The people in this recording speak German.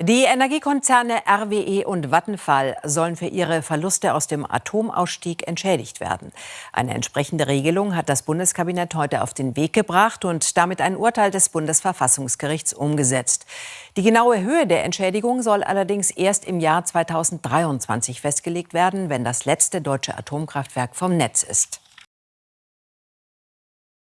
Die Energiekonzerne RWE und Vattenfall sollen für ihre Verluste aus dem Atomausstieg entschädigt werden. Eine entsprechende Regelung hat das Bundeskabinett heute auf den Weg gebracht und damit ein Urteil des Bundesverfassungsgerichts umgesetzt. Die genaue Höhe der Entschädigung soll allerdings erst im Jahr 2023 festgelegt werden, wenn das letzte deutsche Atomkraftwerk vom Netz ist.